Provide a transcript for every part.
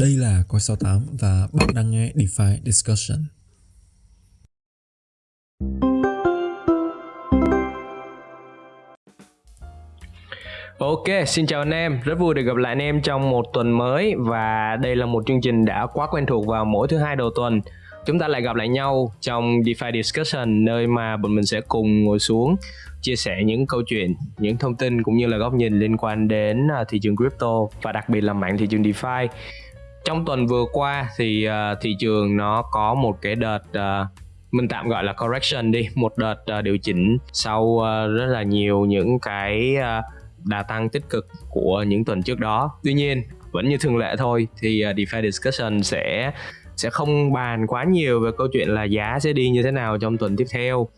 Đây là Coi 68 và bạn đang nghe DeFi Discussion. Ok, xin chào anh em, rất vui được gặp lại anh em trong một tuần mới và đây là một chương trình đã quá quen thuộc vào mỗi thứ hai đầu tuần. Chúng ta lại gặp lại nhau trong DeFi Discussion nơi mà bọn mình sẽ cùng ngồi xuống chia sẻ những câu chuyện, những thông tin cũng như là góc nhìn liên quan đến à, thị trường crypto và đặc biệt là mạng thị trường DeFi trong tuần vừa qua thì uh, thị trường nó có một cái đợt uh, mình tạm gọi là correction đi một đợt uh, điều chỉnh sau uh, rất là nhiều những cái uh, đà tăng tích cực của những tuần trước đó. Tuy nhiên vẫn như thường lệ thôi thì uh, DeFi discussion sẽ sẽ không bàn quá nhiều về câu chuyện là giá sẽ đi như thế nào trong tuần tiếp theo.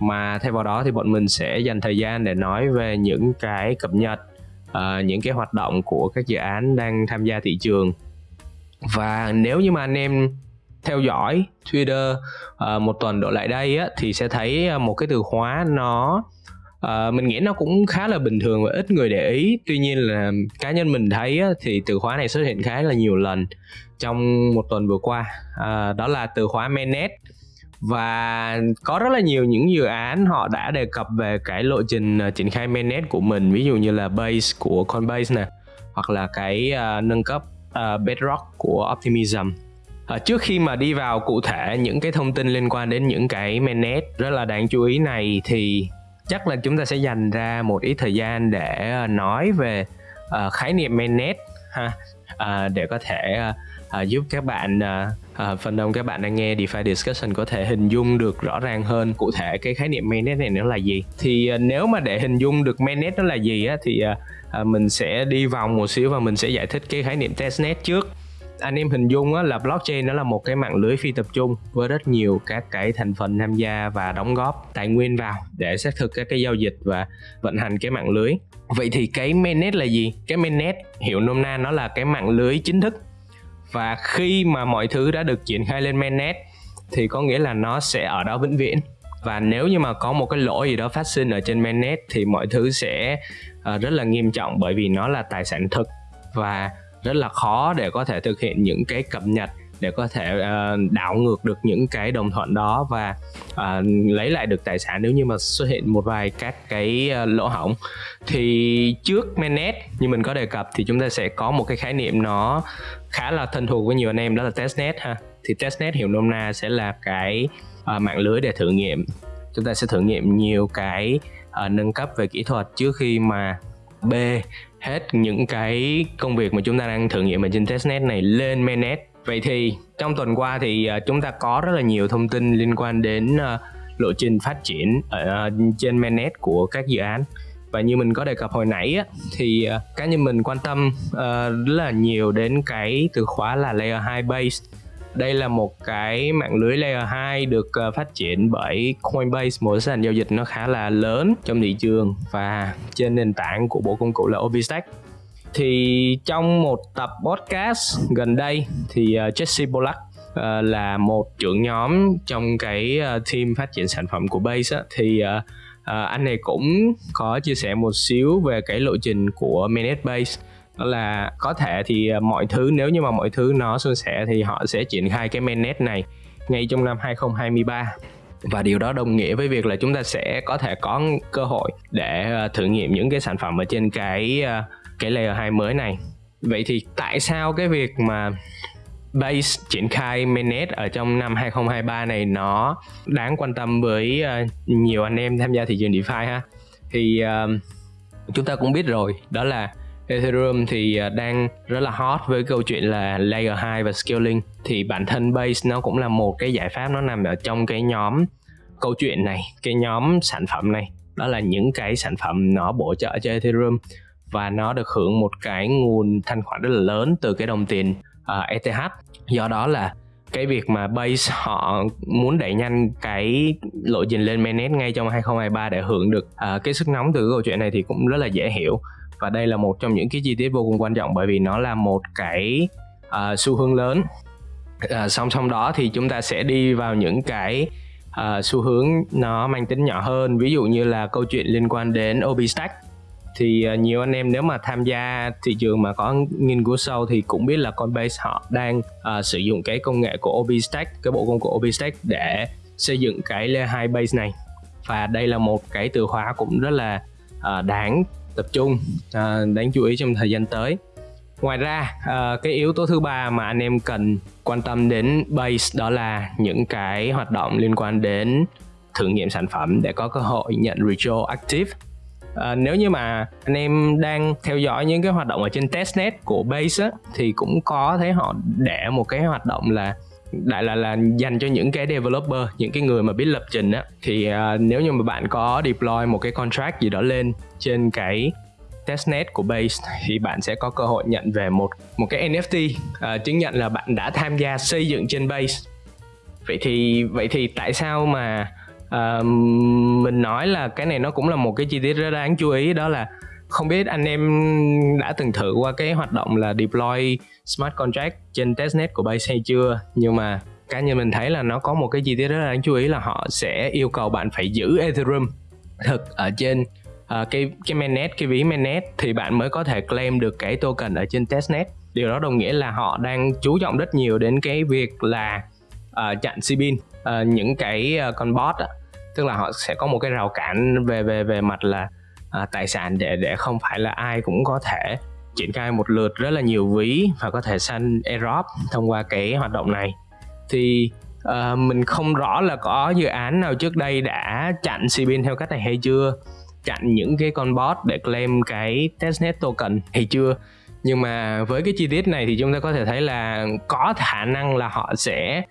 Mà thay vào đó thì bọn mình sẽ dành thời gian để nói về những cái cập nhật uh, những cái hoạt động của các dự án đang tham gia thị trường và nếu như mà anh em theo dõi Twitter uh, một tuần độ lại đây á, thì sẽ thấy ờ, một cái từ khóa nó uh, mình nghĩ nó cũng khá là bình thường và ít người để ý. Tuy nhiên là cá nhân mình thấy á, thì từ khóa này xuất hiện khá là nhiều lần trong một tuần vừa qua. Uh, đó là từ khóa mainnet. Và có rất là nhiều những dự án họ đã đề cập về cái lộ trình uh, triển khai mainnet của mình ví dụ như là base của Coinbase nè hoặc là cái uh, nâng cấp uh, Bedrock của Optimism. À, trước khi mà đi vào cụ thể những cái thông tin liên quan đến những cái mainnet rất là đáng chú ý này thì chắc là chúng ta sẽ dành ra một ít thời gian để ờ, nói về uh, khái niệm mainnet ha. Uh, để có thể uh, uh, giúp các bạn uh, à, phần đông các bạn đang nghe DeFi discussion có thể hình dung được rõ ràng hơn. Cụ thể cái khái niệm mainnet này nó là gì? Thì à, nếu mà để hình dung được mainnet nó là gì á thì à, à, mình sẽ đi vòng một xíu và mình sẽ giải thích cái khái niệm testnet trước. Anh em hình dung á, là blockchain nó là một cái mạng lưới phi tập trung với rất nhiều các cái thành phần tham gia và đóng góp tài nguyên vào để xác thực các cái giao dịch và vận hành cái mạng lưới. Vậy thì cái mainnet là gì? Cái mainnet hiểu nôm na nó là cái mạng lưới chính thức và khi mà mọi thứ đã được triển khai lên mainnet thì có nghĩa là nó sẽ ở đó vĩnh viễn. Và nếu như mà có một cái lỗi gì đó phát sinh ở trên mainnet thì mọi thứ sẽ uh, rất là nghiêm trọng bởi vì nó là tài sản thực và rất là khó để có thể thực hiện những cái cập nhật để có thể uh, đảo ngược được những cái đồng thuận đó và uh, lấy lại được tài sản. Nếu như mà xuất hiện một vài các cái uh, lỗ hỏng thì trước mainnet như mình có đề cập thì chúng ta sẽ có một cái khái niệm nó khá là thân thuộc với nhiều anh em đó là testnet ha. Thì testnet hiểu nôm na sẽ là cái uh, mạng lưới để thử nghiệm. Chúng ta sẽ thử nghiệm nhiều cái uh, nâng cấp về kỹ thuật trước khi mà b hết những cái công việc mà chúng ta đang thử nghiệm ở trên testnet này lên mainnet vậy thì trong tuần qua thì ờ, chúng ta có rất là nhiều thông tin liên quan đến ờ, lộ trình phát triển ở ờ, trên mainnet của các dự án. Và như mình có đề cập hồi nãy á, thì cá nhân mình quan tâm uh, rất là nhiều đến cái từ khóa là layer 2 base. Đây là một cái mạng lưới layer 2 được phát triển bởi Coinbase. Một sàn giao dịch nó khá là lớn trong thị trường và trên nền tảng của bộ công cụ là OpenStack thì trong một tập podcast gần đây thì uh, Jesse Pollack uh, là một trưởng nhóm trong cái uh, team phát triển sản phẩm của Base á, thì uh, uh, anh này cũng có chia sẻ một xíu về cái lộ trình của Mainnet Base. Đó là có thể thì mọi thứ nếu như mà mọi thứ nó suôn sẻ thì họ sẽ triển khai cái mainnet này ngay trong năm 2023 và điều đó đồng nghĩa với việc là chúng ta sẽ có thể có cơ hội để thử nghiệm những cái sản phẩm ở trên cái cái layer 2 mới này. Vậy thì tại sao cái việc mà base triển khai mainnet ở trong năm 2023 này nó đáng quan tâm với ờ, nhiều anh em tham gia thị trường DeFi ha? Thì uh, chúng ta cũng biết rồi, đó là Ethereum thì ờ, đang rất là hot với câu chuyện là layer 2 và scaling thì bản thân base nó cũng là một cái giải pháp nó nằm ở trong cái nhóm câu chuyện này cái nhóm sản phẩm này đó là những cái sản phẩm nó bổ trợ cho Ethereum và nó được hưởng một cái nguồn thanh khoản rất là lớn từ cái đồng tiền ờ, uh, ETH do đó là cái việc mà base họ muốn đẩy nhanh cái lộ trình lên mainnet ngay trong 2023 để hưởng được uh, cái sức nóng từ cái câu chuyện này thì cũng rất là dễ hiểu. Và đây là một trong những cái chi tiết vô cùng quan trọng bởi vì nó là một cái uh, xu hướng lớn. Uh, song song đó thì chúng ta sẽ đi vào những cái uh, xu hướng nó mang tính nhỏ hơn. Ví dụ như là câu chuyện liên quan đến OBStack thì à, nhiều anh em nếu mà tham gia thị trường mà có nghiên cứu sâu thì cũng biết là Coinbase họ đang uh, sử dụng cái công nghệ của OBStack cái bộ công cụ OBStack để xây dựng cái layer 2 base này. Và đây là một cái từ khóa cũng rất là uh, đáng tập trung uh, đáng chú ý trong thời gian tới. Ngoài ra uh, cái yếu tố thứ ba mà anh em cần quan tâm đến base đó là những cái hoạt động liên quan đến thử nghiệm sản phẩm để có cơ hội nhận retroactive À, nếu như mà anh em đang theo dõi những cái hoạt động ở trên testnet của base á, thì cũng có thấy họ để một cái hoạt động là đại là là dành cho những cái developer những cái người mà biết lập trình á. Thì uh, nếu như mà bạn có deploy một cái contract gì đó lên trên cái testnet của base thì bạn sẽ có cơ hội nhận về một một cái NFT uh, ờ, chứng nhận là bạn đã tham gia xây dựng trên base. Vậy thì vậy thì tại sao mà à, mình nói là cái này nó cũng là một cái chi tiết rất đáng chú ý đó là không biết anh em đã từng thử qua cái hoạt động là deploy smart contract trên testnet của Base hay chưa? Nhưng mà cá nhân mình thấy là nó có một cái chi tiết rất là đáng chú ý là họ sẽ yêu cầu bạn phải giữ Ethereum thực ở trên uh, cái cái mainnet cái ví mainnet thì bạn mới có thể claim được cái token ở trên testnet. Điều đó đồng nghĩa là họ đang chú trọng rất nhiều đến cái việc là uh, chặn cbin uh, những cái uh, con bot uh, tức là họ sẽ có một cái rào cản về về về mặt là à, tài sản để để không phải là ai cũng có thể triển khai một lượt rất là nhiều ví và có thể săn airdrop thông qua cái hoạt động này. Thì uh, mình không rõ là có dự án nào trước đây đã chặn cbin theo cách này hay chưa chặn những cái con bot để claim cái testnet token hay chưa. Nhưng mà với cái chi tiết này thì chúng ta có thể thấy là có khả năng là họ sẽ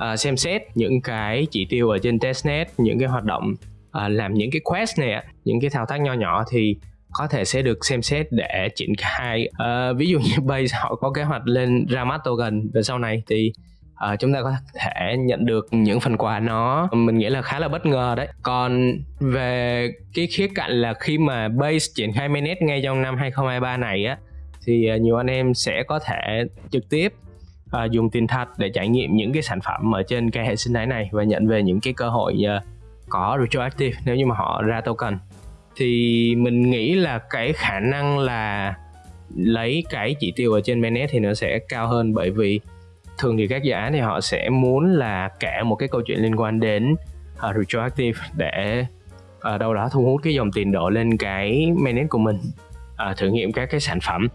À, xem xét những cái chỉ tiêu ở trên testnet những cái hoạt động uh, làm những cái quest này những cái thao tác nho nhỏ thì có thể sẽ được xem xét để triển khai. Uh, ví dụ như base họ có kế hoạch lên ra mắt token về sau này thì uh, chúng ta có thể nhận được những phần quà nó mình nghĩ là khá là bất ngờ đấy. Còn về cái khía cạnh là khi mà base triển khai mainnet ngay trong năm 2023 này á thì nhiều anh em sẽ có thể trực tiếp à, dùng tiền thật để trải nghiệm những cái sản phẩm ở trên cái hệ sinh thái này và nhận về những cái cơ hội uh, có retroactive nếu như mà họ ra token. Thì mình nghĩ là cái khả năng là lấy cái chỉ tiêu ở trên mainnet thì nó sẽ cao hơn bởi vì thường thì các dự án thì họ sẽ muốn là kể một cái câu chuyện liên quan đến uh, retroactive để ở uh, đâu đó thu hút cái dòng tiền đổ lên cái mainnet của mình uh, thử nghiệm các cái sản phẩm.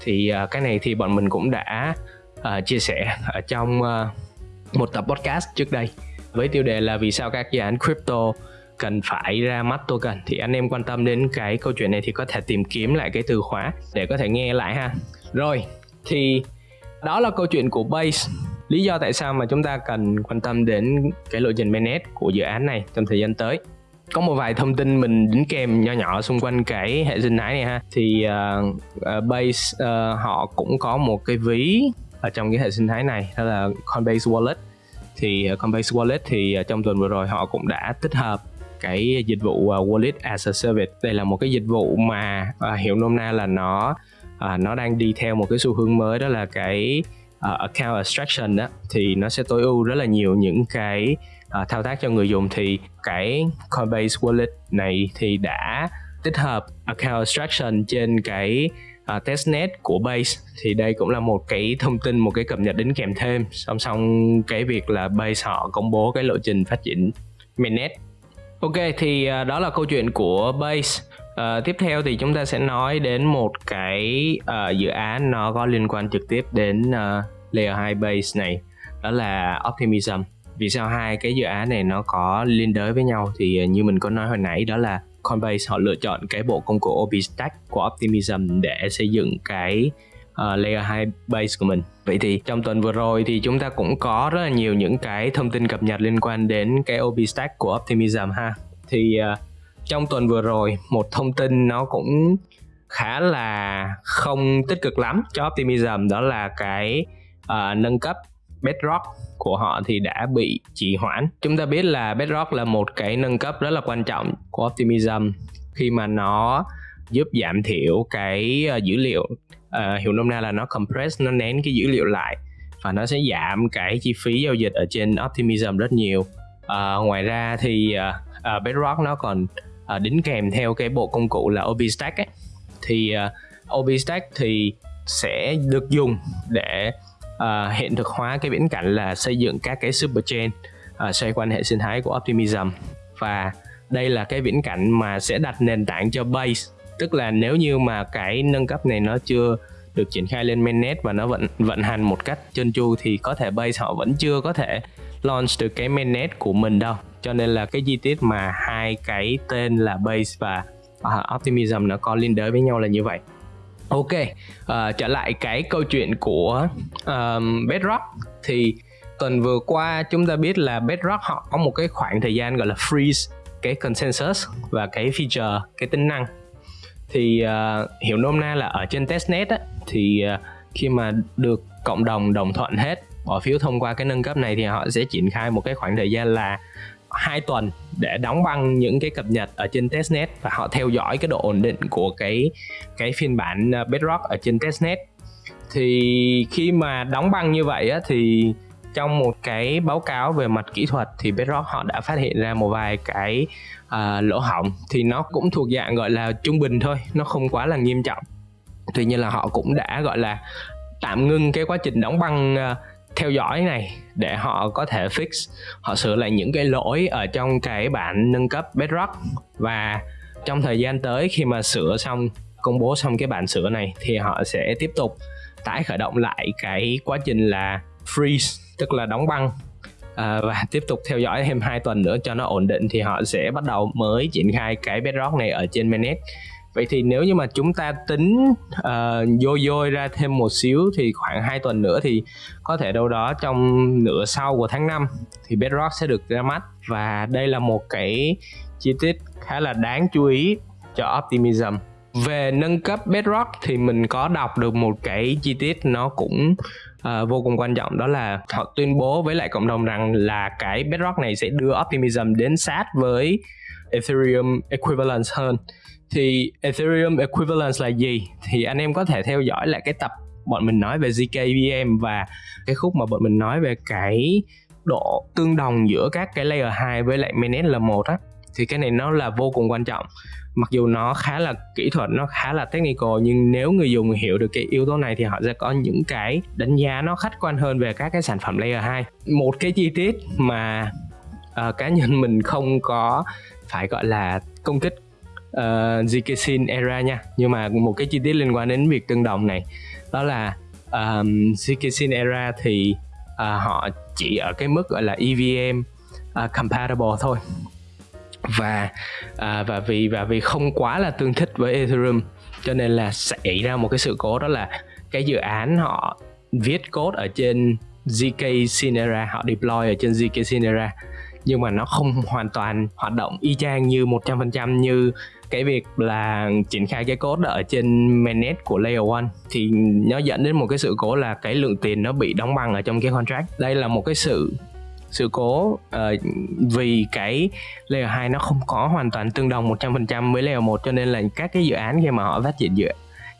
Thì uh, cái này thì bọn mình cũng đã uh, chia sẻ ở trong uh, một tập podcast trước đây với tiêu đề là vì sao các dự án crypto cần phải ra mắt token. Thì anh em quan tâm đến cái câu chuyện này thì có thể tìm kiếm lại cái từ khóa để có thể nghe lại ha. Rồi thì đó là câu chuyện của base. Lý do tại sao mà chúng ta cần quan tâm đến cái lộ trình mainnet của dự án này trong thời gian tới? Có một vài thông tin mình đính kèm nho nhỏ xung quanh cái hệ sinh thái này ha. Thì uh, uh, base uh, họ cũng có một cái ví ở trong cái hệ sinh thái này đó là Coinbase Wallet. Thì ờ, Coinbase Wallet thì ờ, trong tuần vừa rồi họ cũng đã tích hợp cái dịch vụ ờ, Wallet as a Service. Đây là một cái dịch vụ mà uh, hiểu nôm na là nó nó đang đi theo một cái xu hướng mới đó là cái uh, account abstraction đó thì nó sẽ tối ưu rất là nhiều những cái uh, thao tác cho người dùng. Thì cái Coinbase Wallet này thì đã tích hợp account abstraction trên cái uh, testnet của Base thì đây cũng là một cái thông tin một cái cập nhật đến kèm thêm. Song song cái việc là Base họ công bố cái lộ trình phát triển mainnet. Ok thì uh, đó là câu chuyện của Base. Uh, tiếp theo thì chúng ta sẽ nói đến một cái uh, dự án nó có liên quan trực tiếp đến uh, layer 2 base này đó là Optimism. Vì sao hai cái dự án này nó có liên đới với nhau thì như mình có nói hồi nãy đó là Coinbase họ lựa chọn cái bộ công cụ OP-Stack của Optimism để xây dựng cái uh, layer 2 base của mình. Vậy thì trong tuần vừa rồi thì chúng ta cũng có rất là nhiều những cái thông tin cập nhật liên quan đến cái OP-Stack của Optimism ha. Thì uh, trong tuần vừa rồi một thông tin nó cũng khá là không tích cực lắm cho Optimism đó là cái uh, nâng cấp Bedrock của họ thì đã bị trì hoãn. Chúng ta biết là Bedrock là một cái nâng cấp rất là quan trọng của Optimism khi mà nó giúp giảm thiểu cái ờ, dữ liệu uh, hiểu nôm na là nó compress nó nén cái dữ liệu lại và nó sẽ giảm cái chi phí giao dịch ở trên Optimism rất nhiều. Uh, ngoài ra thì uh, uh, Bedrock nó còn uh, đính kèm theo cái bộ công cụ là OBStack ấy thì uh, OBStack thì sẽ được dùng để uh, hiện thực hóa cái viễn cảnh là xây dựng các cái super chain uh, xoay quanh hệ sinh thái của Optimism. Và đây là cái viễn cảnh mà sẽ đặt nền tảng cho base. Tức là nếu như mà cái nâng cấp này nó chưa được triển khai lên mainnet và nó vận vận hành một cách trơn tru thì có thể base họ vẫn chưa có thể launch được cái mainnet của mình đâu. Cho nên là cái chi tiết mà hai cái tên là base và uh, optimism nó có liên đới với nhau là như vậy ok uh, trở lại cái câu chuyện của um, bedrock. Thì tuần vừa qua chúng ta biết là bedrock họ có một cái khoảng thời gian gọi là freeze cái consensus và cái feature cái tính năng. Thì uh, hiểu nôm na là ở trên testnet á, thì uh, khi mà được cộng đồng đồng thuận hết bỏ phiếu thông qua cái nâng cấp này thì họ sẽ triển khai một cái khoảng thời gian là hai tuần để đóng băng những cái cập nhật ở trên testnet và họ theo dõi cái độ ổn định của cái cái phiên bản ờ, bedrock ở trên testnet. Thì khi mà đóng băng như vậy á, thì trong một cái báo cáo về mặt kỹ thuật thì Bedrock họ đã phát hiện ra một vài cái uh, lỗ hỏng. Thì nó cũng thuộc dạng gọi là trung bình thôi nó không quá là nghiêm trọng. Tuy nhiên là họ cũng đã gọi là tạm ngưng cái quá trình đóng băng uh, theo dõi này để họ có thể fix họ sửa lại những cái lỗi ở trong cái bản nâng cấp Bedrock. Và trong thời gian tới khi mà sửa xong công bố xong cái bản sửa này thì họ sẽ tiếp tục tái khởi động lại cái quá trình là freeze tức là đóng băng. À, và tiếp tục theo dõi thêm 2 tuần nữa cho nó ổn định thì họ sẽ bắt đầu mới triển khai cái bedrock này ở trên mainnet vậy thì nếu như mà chúng ta tính uh, dôi dôi ra thêm một xíu thì khoảng 2 tuần nữa thì có thể đâu đó trong nửa sau của tháng 5 thì bedrock sẽ được ra mắt. Và đây là một cái chi tiết khá là đáng chú ý cho optimism. Về nâng cấp bedrock thì mình có đọc được một cái chi tiết nó cũng uh, vô cùng quan trọng đó là họ tuyên bố với lại cộng đồng rằng là cái bedrock này sẽ đưa optimism đến sát với ethereum equivalence hơn thì ethereum equivalence là gì? Thì anh em có thể theo dõi lại cái tập bọn mình nói về zkVM và cái khúc mà bọn mình nói về cái độ tương đồng giữa các cái layer 2 với lại mainnet là một á. Thì cái này nó là vô cùng quan trọng. Mặc dù nó khá là kỹ thuật nó khá là technical nhưng nếu người dùng hiểu được cái yếu tố này thì họ sẽ có những cái đánh giá nó khách quan hơn về các cái sản phẩm layer 2 một cái chi tiết mà uh, cá nhân mình không có phải gọi là công kích Ờ, uh, zkSyn era nha. Nhưng mà một cái chi tiết liên quan đến việc tương đồng này đó là um, zkSyn era thì uh, họ chỉ ở cái mức gọi là EVM uh, ờ, compatible thôi. Và uh, và vì và vì không quá là tương thích với Ethereum cho nên là xảy ra một cái sự cố đó là cái dự án họ viết code ở trên zk Sinera họ deploy ở trên zk Sinera nhưng mà nó không hoàn toàn hoạt động y chang như 100% như cái việc là triển khai cái code ở trên mainnet của layer 1 thì nó dẫn đến một cái sự cố là cái lượng tiền nó bị đóng băng ở trong cái contract. Đây là một cái sự sự cố uh, vì cái layer 2 nó không có hoàn toàn tương đồng 100% với layer 1 cho nên là các cái dự án khi mà họ phát triển dựa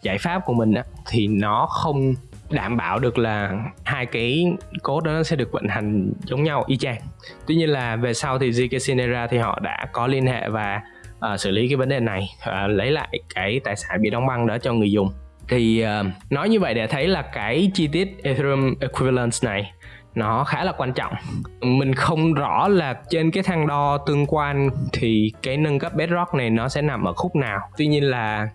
giải pháp của mình á, thì nó không đảm bảo được là hai cái code đó nó sẽ được vận hành giống nhau y chang. Tuy nhiên là về sau thì ZK Sinera thì họ đã có liên hệ và à, xử lý cái vấn đề này à, lấy lại cái tài sản bị đóng băng đó cho người dùng. Thì uh, nói như vậy để thấy là cái chi tiết Ethereum equivalence này nó khá là quan trọng. Mình không rõ là trên cái thang đo tương quan thì cái nâng cấp bedrock này nó sẽ nằm ở khúc nào. Tuy nhiên là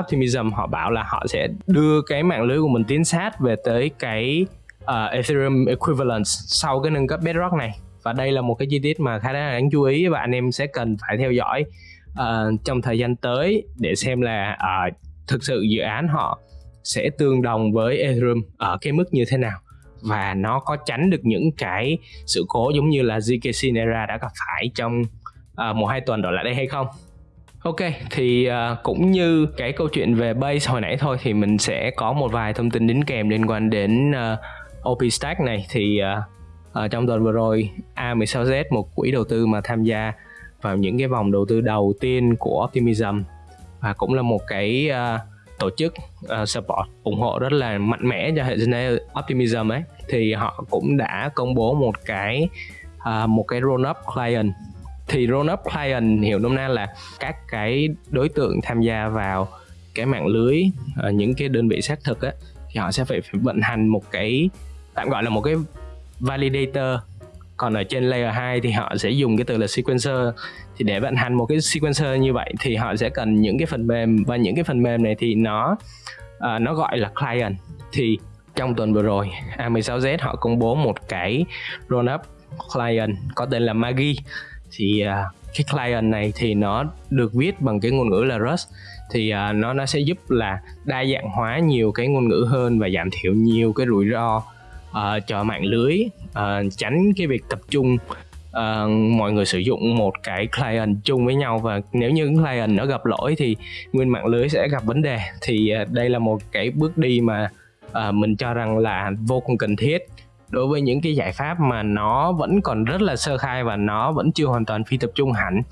optimism họ bảo là họ sẽ đưa cái mạng lưới của mình tiến sát về tới cái uh, ethereum equivalence sau cái nâng cấp bedrock này. Và đây là một cái chi tiết mà khá là đáng chú ý và anh em sẽ cần phải theo dõi uh, trong thời gian tới để xem là uh, thực sự dự án họ sẽ tương đồng với ethereum ở cái mức như thế nào và nó có tránh được những cái sự cố giống như là ZK Sinera đã gặp phải trong uh, một hai tuần đổ lại đây hay không? Ok, thì uh, cũng như cái câu chuyện về base hồi nãy thôi thì mình sẽ có một vài thông tin đính kèm liên quan đến uh, OpenStack này. Thì uh, uh, trong tuần vừa rồi A16Z một quỹ đầu tư mà tham gia vào những cái vòng đầu tư đầu tiên của Optimism. Và cũng là một cái uh, tổ chức uh, support ủng hộ rất là mạnh mẽ cho hệ sinh thái Optimism ấy. Thì họ cũng đã công bố một cái uh, một cái roll up client. Thì roll up client hiểu nôm na là các cái đối tượng tham gia vào cái mạng lưới uh, những cái đơn vị xác thực á thì họ sẽ phải, phải vận hành một cái tạm gọi là một cái validator còn ở trên layer 2 thì họ sẽ dùng cái từ là sequencer. Thì để vận hành một cái sequencer như vậy thì họ sẽ cần những cái phần mềm. Và những cái phần mềm này thì nó uh, nó gọi là client. Thì trong tuần vừa rồi A16Z họ công bố một cái roll up client có tên là Magi thì uh, cái client này thì nó được viết bằng cái ngôn ngữ là Rust. Thì uh, nó nó sẽ giúp là đa dạng hóa nhiều cái ngôn ngữ hơn và giảm thiểu nhiều cái rủi ro Ờ, uh, cho mạng lưới uh, tránh cái việc tập trung. Uh, mọi người sử dụng một cái client chung với nhau và nếu như client nó gặp lỗi thì nguyên mạng lưới sẽ gặp vấn đề. Thì uh, đây là một cái bước đi mà uh, mình cho rằng là vô cùng cần thiết. Đối với những cái giải pháp mà nó vẫn còn rất là sơ khai và nó vẫn chưa hoàn toàn phi tập trung hẳn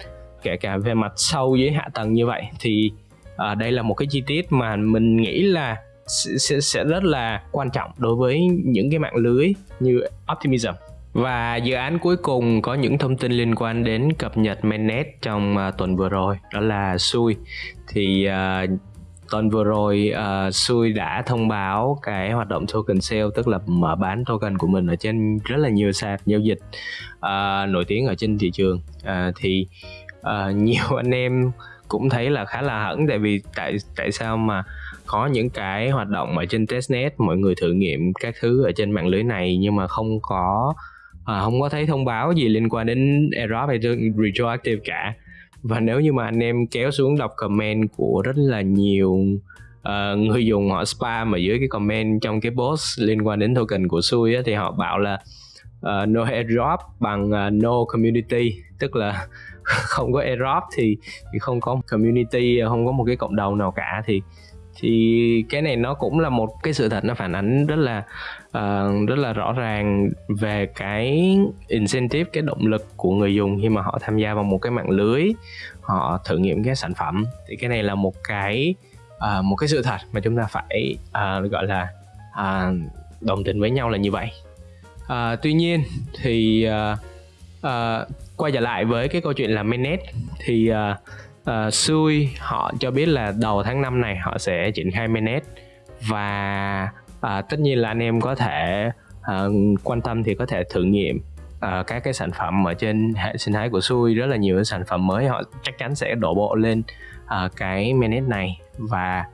kể cả về mặt sâu dưới hạ tầng như vậy thì uh, đây là một cái chi tiết mà mình nghĩ là sẽ, sẽ rất là quan trọng đối với những cái mạng lưới như Optimism. Và dự án cuối cùng có những thông tin liên quan đến cập nhật mainnet trong uh, tuần vừa rồi đó là Sui. Thì uh, tuần vừa rồi uh, Sui đã thông báo cái hoạt động token sale tức là mở bán token của mình ở trên rất là nhiều sàn giao dịch uh, nổi tiếng ở trên thị trường. Uh, thì uh, nhiều anh em cũng thấy là khá là hẳn tại vì tại tại sao mà có những cái hoạt động ở trên testnet mọi người thử nghiệm các thứ ở trên mạng lưới này nhưng mà không có à, không có thấy thông báo gì liên quan đến error hay retroactive cả. Và nếu như mà anh em kéo xuống đọc comment của rất là nhiều uh, người dùng họ spam ở dưới cái comment trong cái post liên quan đến token của Sui á, thì họ bảo là uh, no airdrop bằng uh, no community. Tức là không có airdrop thì, thì không có community không có một cái cộng đồng nào cả. Thì thì cái này nó cũng là một cái sự thật nó phản ánh rất là uh, rất là rõ ràng về cái incentive cái động lực của người dùng khi mà họ tham gia vào một cái mạng lưới họ thử nghiệm cái sản phẩm. Thì cái này là một cái uh, một cái sự thật mà chúng ta phải uh, gọi là uh, đồng tình với nhau là như vậy. Uh, tuy nhiên thì uh, uh, quay trở lại với cái câu chuyện là mainnet thì uh, uh, Sui họ cho biết là đầu tháng 5 này họ sẽ triển khai mainnet và uh, tất nhiên là anh em có thể uh, quan tâm thì có thể thử nghiệm uh, các cái sản phẩm ở trên hệ sinh thái của Sui. Rất là nhiều sản phẩm mới họ chắc chắn sẽ đổ bộ lên uh, cái mainnet này. Và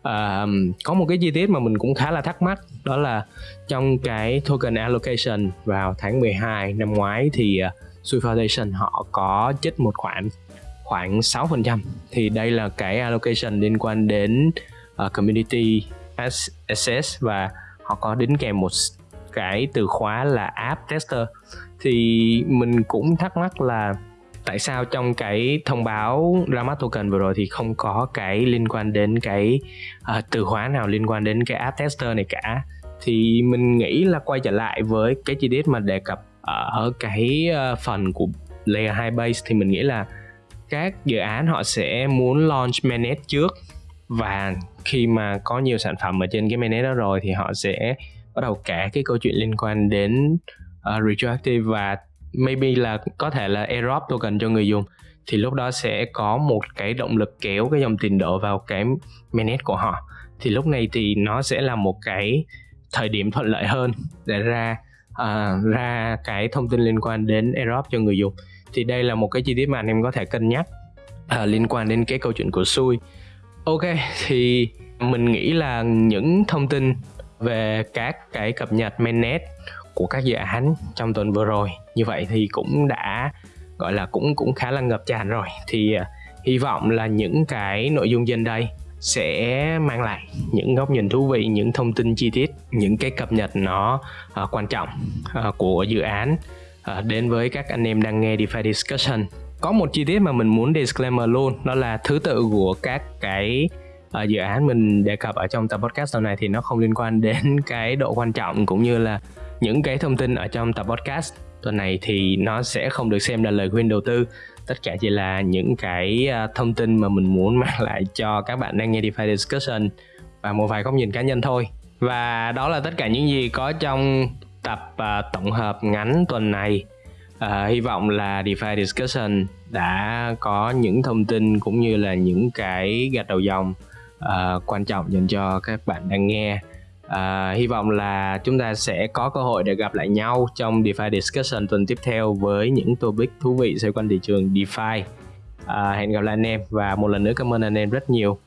uh, có một cái chi tiết mà mình cũng khá là thắc mắc đó là trong cái token allocation vào tháng 12 năm ngoái thì uh, Sui Foundation họ có chích một khoản khoảng 6% thì đây là cái allocation liên quan đến uh, community access và họ có đính kèm một cái từ khóa là app tester. Thì mình cũng thắc mắc là tại sao trong cái thông báo ra mắt token vừa rồi thì không có cái liên quan đến cái uh, từ khóa nào liên quan đến cái app tester này cả? Thì mình nghĩ là quay trở lại với cái chi tiết mà đề cập Ờ, ở cái ờ, phần của layer 2 base thì mình nghĩ là các dự án họ sẽ muốn launch mainnet trước. Và khi mà có nhiều sản phẩm ở trên cái mainnet đó rồi thì họ sẽ bắt đầu kể cái câu chuyện liên quan đến uh, retroactive và maybe là có thể là airdrop token cho người dùng. Thì lúc đó sẽ có một cái động lực kéo cái dòng tiền đổ vào cái mainnet của họ. Thì lúc này thì nó sẽ là một cái thời điểm thuận lợi hơn để ra uh, ra cái thông tin liên quan đến airdrop cho người dùng. Thì đây là một cái chi tiết mà anh em có thể cân nhắc uh, liên quan đến cái câu chuyện của xui ok thì mình nghĩ là những thông tin về các cái cập nhật mainnet của các dự án trong tuần vừa rồi như vậy thì cũng đã gọi là cũng cũng khá là ngập tràn rồi. Thì uh, hy vọng là những cái nội dung trên đây sẽ mang lại những góc nhìn thú vị những thông tin chi tiết những cái cập nhật nó uh, quan trọng uh, của dự án. Uh, đến với các anh em đang nghe DeFi Discussion. Có một chi tiết mà mình muốn disclaimer luôn đó là thứ tự của các cái uh, dự án mình đề cập ở trong tập podcast lần này thì nó không liên quan đến cái độ quan trọng cũng như là những cái thông tin ở trong tập podcast tuần này thì nó sẽ không được xem là lời khuyên đầu tư. Tất cả chỉ là những cái à, thông tin mà mình muốn mang lại cho các bạn đang nghe DeFi Discussion và một vài góc nhìn cá nhân thôi. Và đó là tất cả những gì có trong tập uh, tổng hợp ngắn tuần này. Uh, hy vọng là DeFi Discussion đã có những thông tin cũng như là những cái gạch đầu dòng uh, quan trọng dành cho các bạn đang nghe. À, hy vọng là chúng ta sẽ có cơ hội để gặp lại nhau trong DeFi Discussion tuần tiếp theo với những topic thú vị xoay quanh thị trường DeFi. À, hẹn gặp lại anh em và một lần nữa cảm ơn anh em rất nhiều.